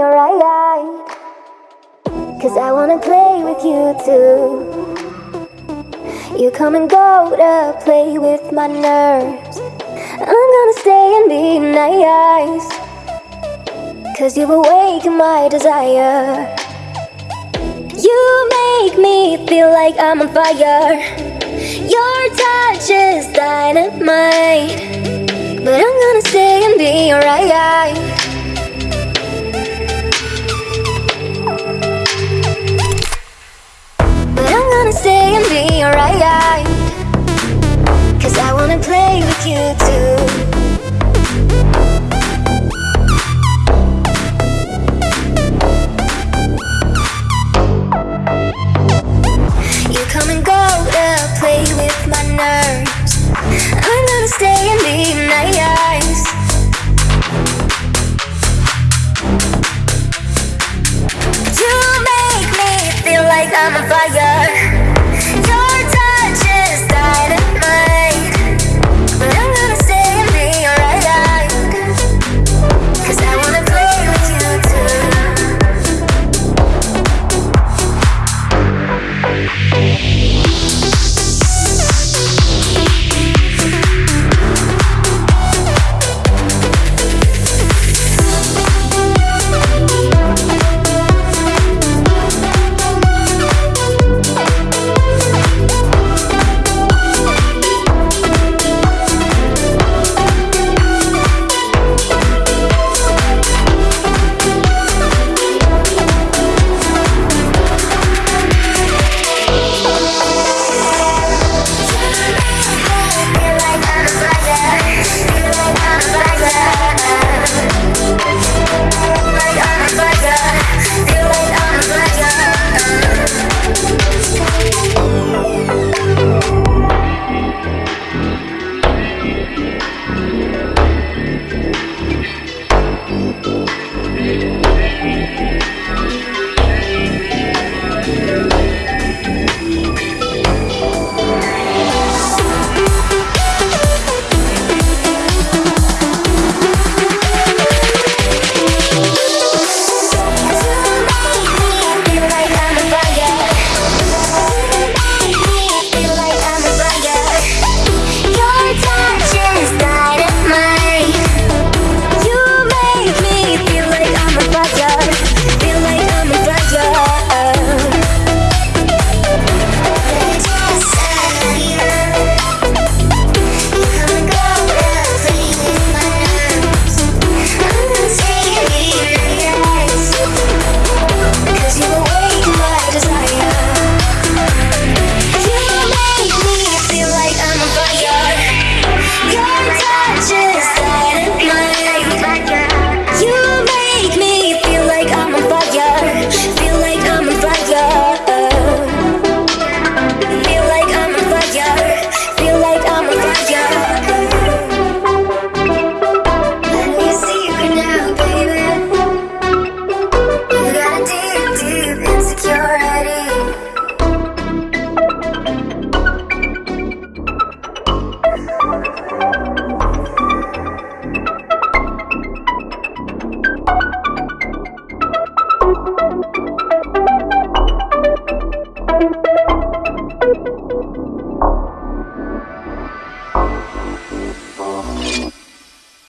be alright. Cause I wanna play with you too. You come and go to play with my nerves. I'm gonna stay and be nice. Cause you awaken my desire. You make me feel like I'm on fire. Your touch is dynamite. But I'm gonna stay and be alright. Like I'm on fire.